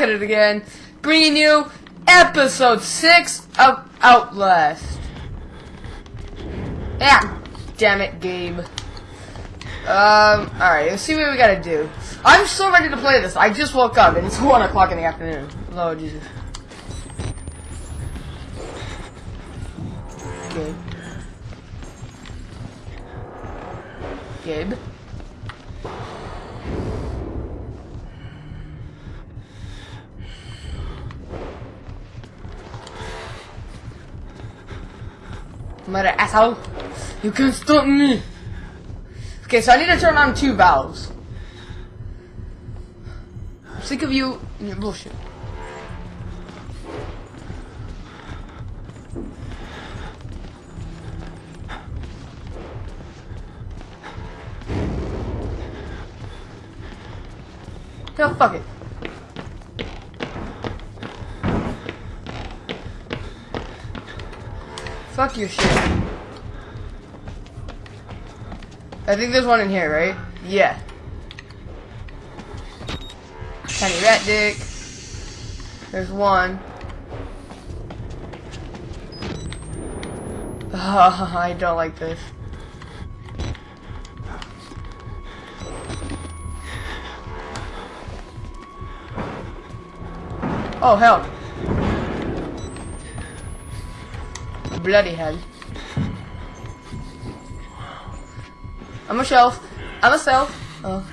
back at it again, bringing you episode 6 of Outlast. Yeah, damn it, Gabe. Um, alright, let's see what we gotta do. I'm so ready to play this. I just woke up and it's 1 o'clock in the afternoon. Oh, Jesus. Gabe. Gabe. Mother asshole. You can't stop me. Okay, so I need to turn on two valves. I'm sick of you and your bullshit. Fuck your shit. I think there's one in here, right? Yeah. Tiny rat dick. There's one. I don't like this. Oh, hell. Bloody hell. I'm a shelf. I'm a self. Oh.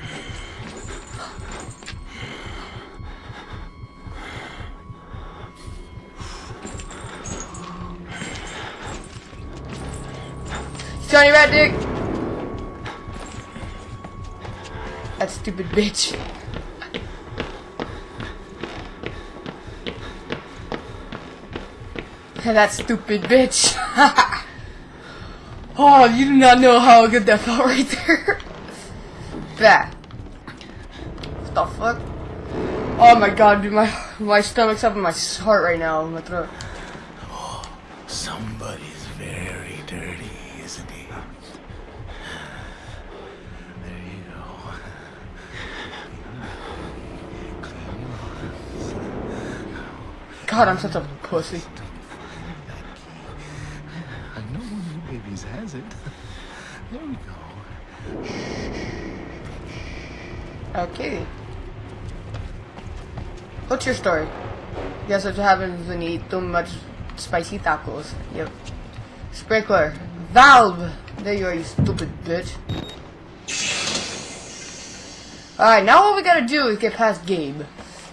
Johnny Rat Dick! That stupid bitch. that stupid bitch. oh, you do not know how good that felt right there. that. What the fuck? Oh my god, dude, my my stomach's up in my heart right now. My throat. Oh, somebody's very dirty, isn't he? There you go. God, I'm such a pussy. I know one of you babies has it. There we go. Okay. What's your story? Guess what happens when you eat too much spicy tacos. Yep. Sprinkler. Valve! There you are, you stupid bitch. Alright, now what we gotta do is get past Gabe.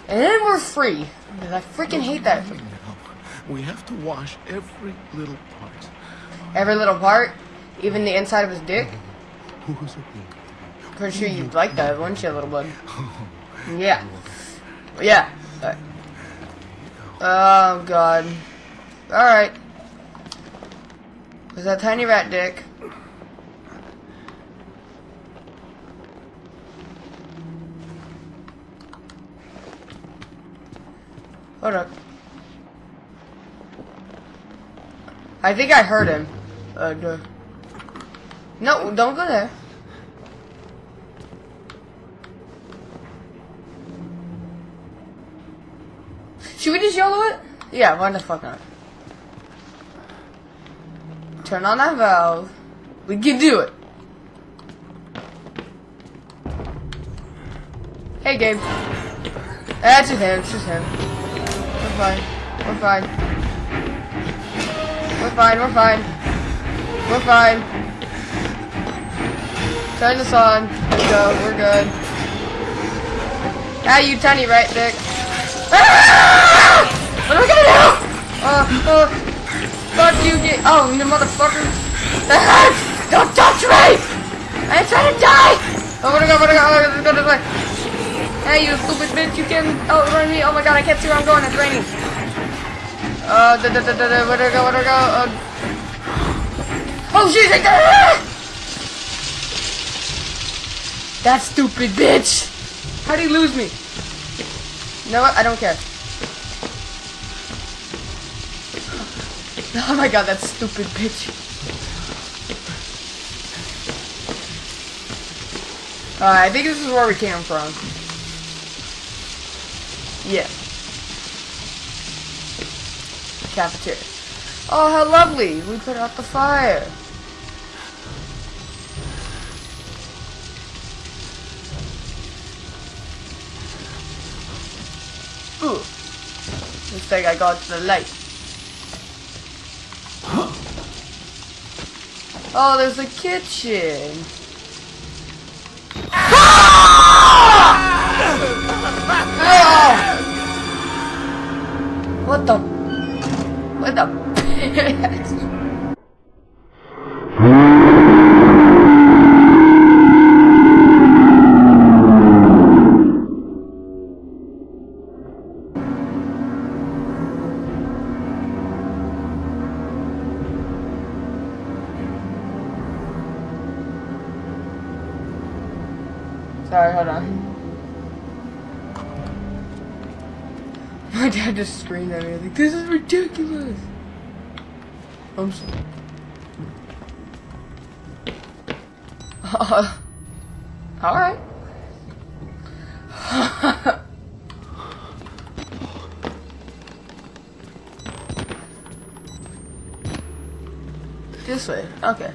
And then we're free. Because I freaking hate that. Now, we have to wash every little part. Every little part, even the inside of his dick. Who's it? Pretty sure you'd like that, wouldn't you, little bud? Yeah. Yeah. Oh, God. Alright. Was that tiny rat dick? Hold up. I think I heard him. Uh. No, don't go there. Should we just yellow it? Yeah, why the fuck not? Turn on that valve. We can do it. Hey, Gabe. That's just him. It's just him. We're fine. We're fine. We're fine. We're fine. We're fine. Turn this on. Let's go. We're good. Ah, you tiny right dick. Ah! What am I gonna do? Uh, uh, fuck you, get. Oh, you motherfucker. Ah! Don't touch me! I'm trying to die! Oh, where'd I go? Where'd I go? Oh, let's go way. Hey, you stupid bitch, you can outrun me. Oh my god, I can't see where I'm going. It's raining. Uh, da da da da da. Where'd I go? Where'd I go? Uh, oh, shit! I That stupid bitch! How'd he lose me? You know what? I don't care. Oh my god, that stupid bitch. Uh, I think this is where we came from. Yeah. cafeteria. Oh, how lovely! We put out the fire. Ooh. Looks like I got the light. Oh, there's a kitchen. Uh, all right. this way. Okay.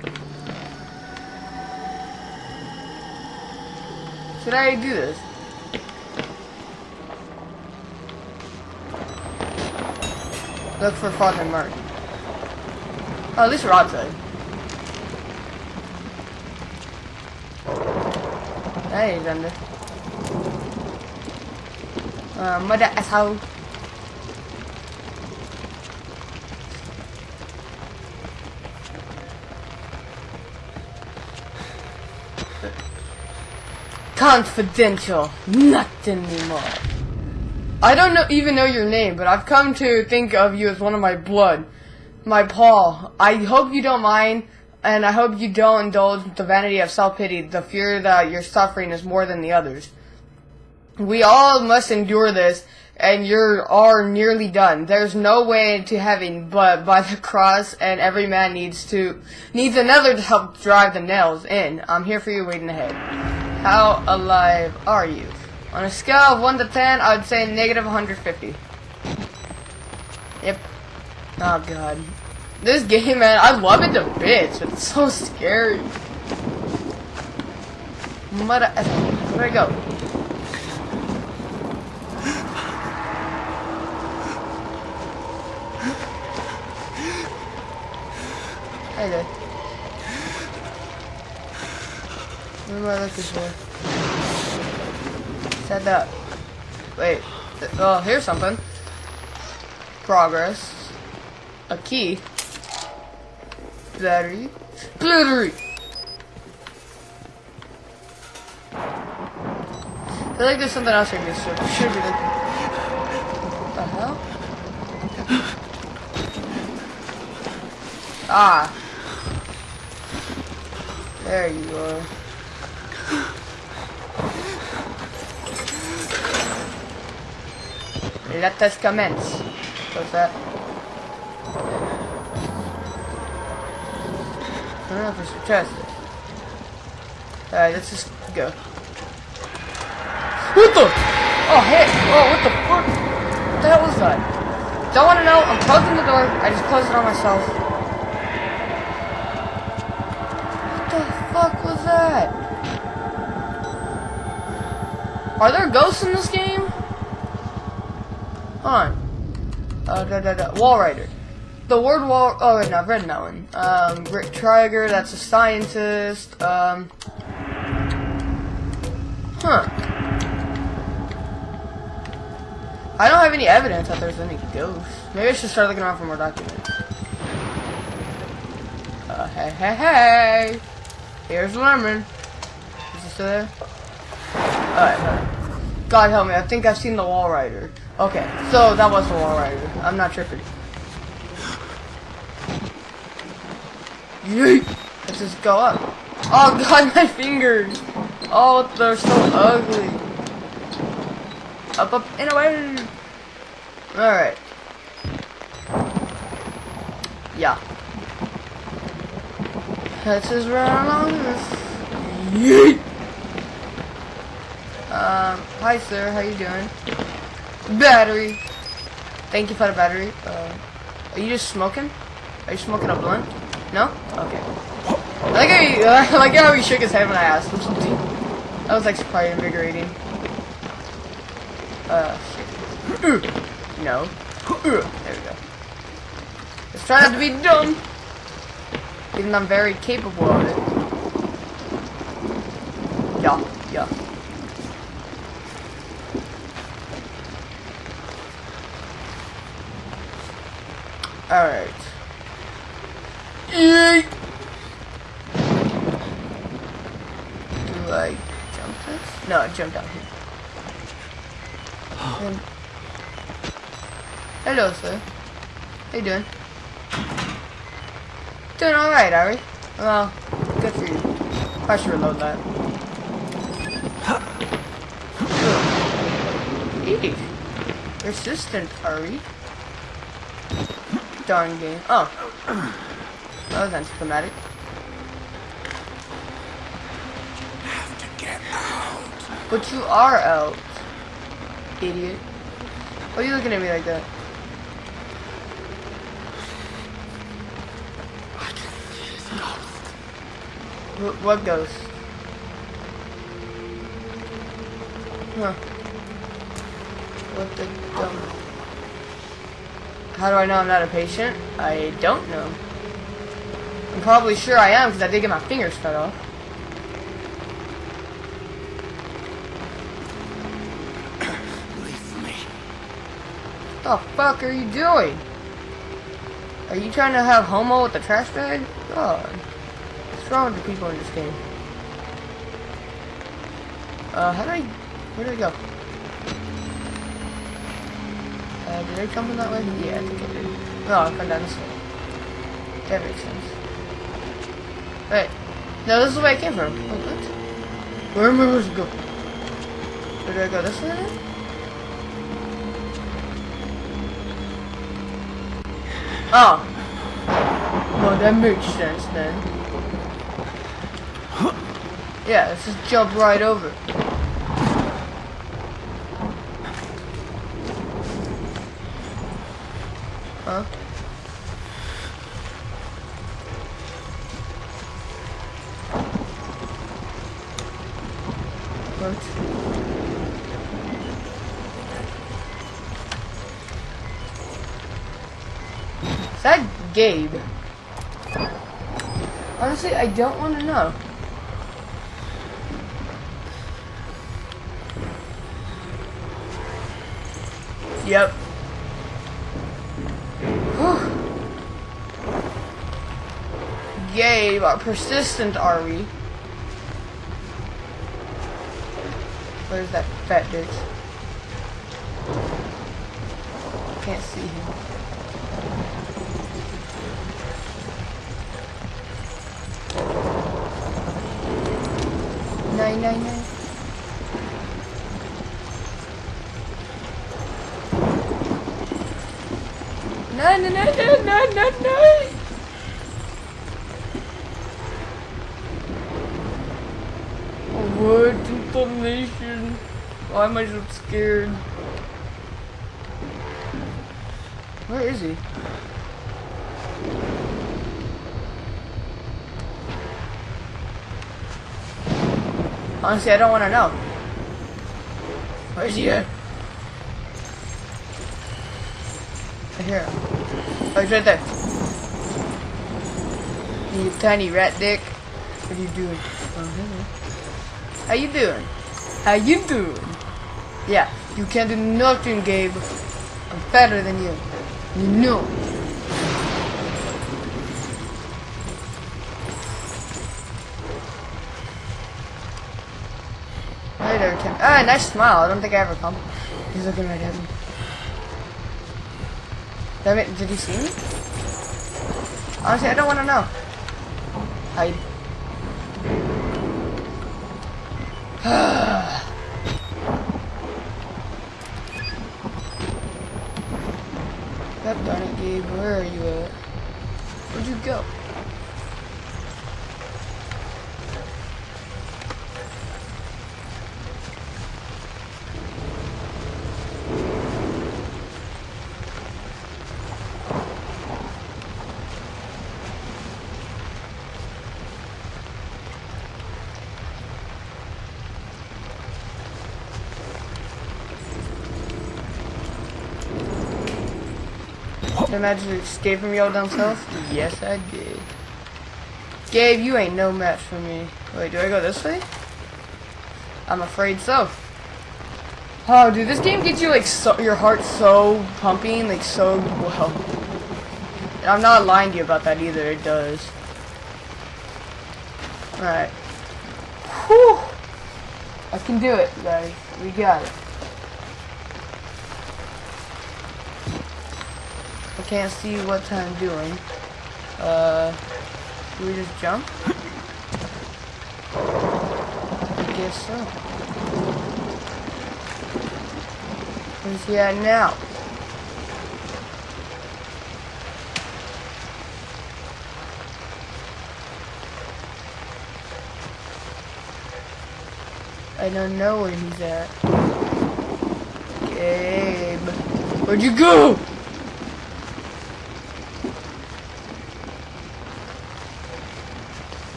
Should I do this? Look for Father Mark. Oh, at least we're. Hey, he's under. Uh, mother asshole. Confidential. Not anymore. I don't know, even know your name, but I've come to think of you as one of my blood. My Paul. I hope you don't mind, and I hope you don't indulge the vanity of self-pity. The fear that you're suffering is more than the others. We all must endure this, and you are nearly done. There's no way to heaven but by the cross, and every man needs to needs another to help drive the nails in. I'm here for you, waiting ahead. How alive are you? On a scale of 1 to 10, I would say negative 150. Yep. Oh god. This game, man, I love it to bits, but it's so scary. Mother Where'd I go? Hey there. Where am I looking for? Set up. Wait. Oh, here's something. Progress. A key. Battery. Battery! I feel like there's something else here. This should, should be the... What the hell? Ah. There you are. Let us commence. What's that? If it's a chest. Alright, let's just go. What the? Oh, hey! Oh, what the fuck? What the hell was that? Don't want to know. I'm closing the door. I just closed it on myself. What the fuck was that? Are there ghosts in this game? Hold on. Uh, da, da, da. Walrider. The word wall. Oh, wait, no, that one. Um, Rick Trager, that's a scientist. Um. Huh. I don't have any evidence that there's any ghosts. Maybe I should start looking around for more documents. Uh, hey, hey, hey! Here's Lemon. Is he still there? Alright, God help me, I think I've seen the Walrider. Okay, so that was the Walrider. I'm not tripping. Let's just go up. Oh god, my fingers! Oh, they're so ugly. Up, up, and away! Alright. Yeah. Let's just run along this. Yeet! Um, hi sir, how you doing? Battery! Thank you for the battery. Uh, Are you just smoking? Are you smoking a blunt? No? Okay. I like how he, I like how he shook his head when I asked him something. That was like quite invigorating. Uh, shit. No. There we go. Let's try not to be dumb. Even though I'm very capable of it. Yeah, yeah. Alright. Do I jump this? No, I jump down here. Um, hello, sir. How you doing? Doing alright, are we? Well, good for you. I should reload that. Eek. Resistant, are we? Darn game. Oh. That was anticlimactic. Have to get out. But you are out. Idiot. Why are you looking at me like that? Wh- What ghost? Huh. What the dumb... How do I know I'm not a patient? I don't know. I'm probably sure I am because I did get my fingers cut off. Leave me. the fuck are you doing? Are you trying to have homo with the trash bag? God. What's wrong with the people in this game? Uh, how do I... Where did I go? Uh, did I come in that way? Yeah, I think I did. No, I come down this way. That makes sense. Wait. No, this is where I came from. Wait, what? Where am I supposed to go? Where did I go? This way? Oh. Well, that makes sense then. Yeah, let's just jump right over. Huh? Gabe? Honestly, I don't want to know. Yep. Gabe, uh, persistent are we? Where's that fat bitch? Can't see him. Nine nine nine. Nine nine nine nine nine nine nine. What information? Why am I so scared? Where is he? Honestly, I don't want to know. Where's he at? Right here. Oh, he's right there. You tiny rat dick. What are you doing? How you doing? How you doing? Yeah, you can't do nothing, Gabe. I'm better than you. You know. Hey Ah, nice smile. I don't think I ever come. He's looking right at me. Damn it, did he see me? Honestly, I don't want to know. Hide. God darn it, Gabe. Where are you at? Where'd you go? I magically escape from y'all down south? Yes, I did. Gabe, you ain't no match for me. Wait, do I go this way? I'm afraid so. Oh, dude, this game gets you like so, your heart so pumping, like so well. And I'm not lying to you about that either. It does. All right. Whew. I can do it, guys. We got it. Can't see what I'm doing. Uh, do we just jump? I guess so. Where's he at now? I don't know where he's at. Gabe. Where'd you go?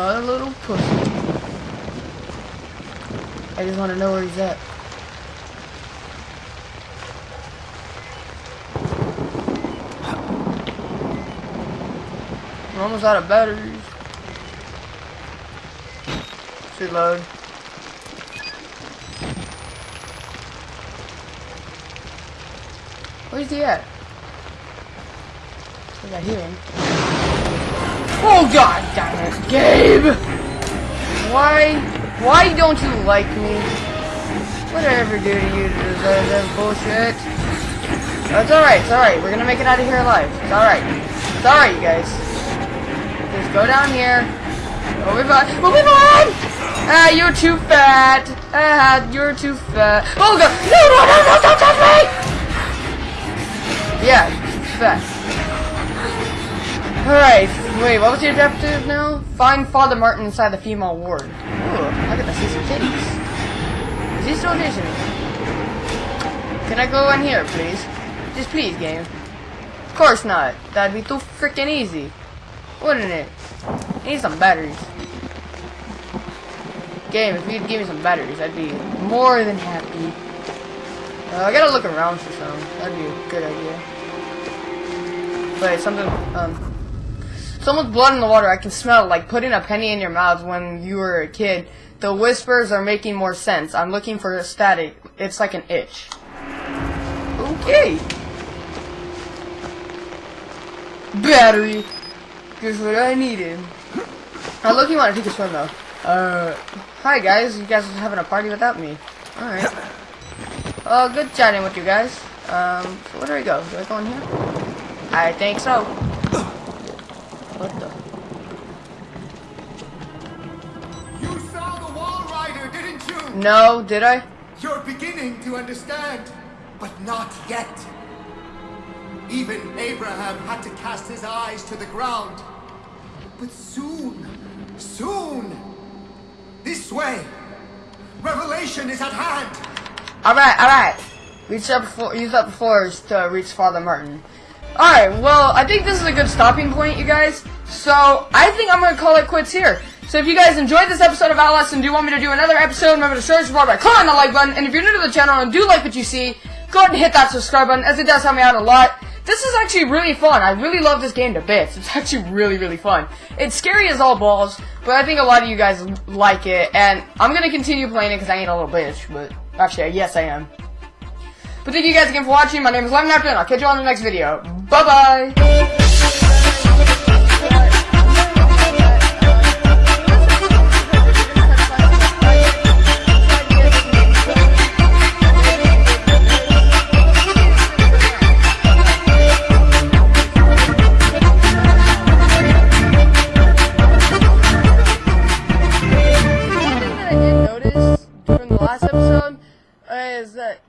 A little pussy. I just want to know where he's at. We're almost out of batteries. Should load. Where's he at? I I hear him. Oh god damn it, Gabe! Why? Why don't you like me? What did I ever do to you to deserve that bullshit? It's alright, it's alright. We're gonna make it out of here alive. It's alright. It's alright, you guys. Just go down here. Fine. We'll be fine! Ah, you're too fat. Ah, you're too fat. Oh god! No, no, no, no, don't touch me! Yeah, fat. Alright, wait, what was your objective now? Find Father Martin inside the female ward. Ooh, I get to see some titties. Is he still auditioning? Can I go in here, please? Just please, game. Of course not. That'd be too freaking easy. Wouldn't it? I need some batteries. Game, if you'd give me some batteries, I'd be more than happy. Uh, I gotta look around for some. That'd be a good idea. Wait, something, um... Someone's blood in the water. I can smell it, like putting a penny in your mouth when you were a kid. The whispers are making more sense. I'm looking for a static. It's like an itch. Okay. Battery. Just what I needed. I look, you want to take a swim though. Uh, hi guys. You guys are having a party without me. Alright. Uh, good chatting with you guys. Um, so where do I go? Do I go in here? I think so. What the? You saw the Walrider, didn't you? No, did I? You're beginning to understand, but not yet. Even Abraham had to cast his eyes to the ground. But soon, soon, this way, revelation is at hand. Alright, alright. Reach up for use up floors to reach Father Martin. Alright, well, I think this is a good stopping point, you guys. So, I think I'm gonna call it quits here. So if you guys enjoyed this episode of Outlast and do want me to do another episode, remember to show your support by clicking on the like button. And if you're new to the channel and do like what you see, go ahead and hit that subscribe button, as it does help me out a lot. This is actually really fun. I really love this game to bits. It's actually really, really fun. It's scary as all balls, but I think a lot of you guys like it, and I'm gonna continue playing it because I ain't a little bitch, but actually, yes I am. But thank you guys again for watching. My name is Lemon After, and I'll catch you on the next video. Bye-bye! from the last episode is that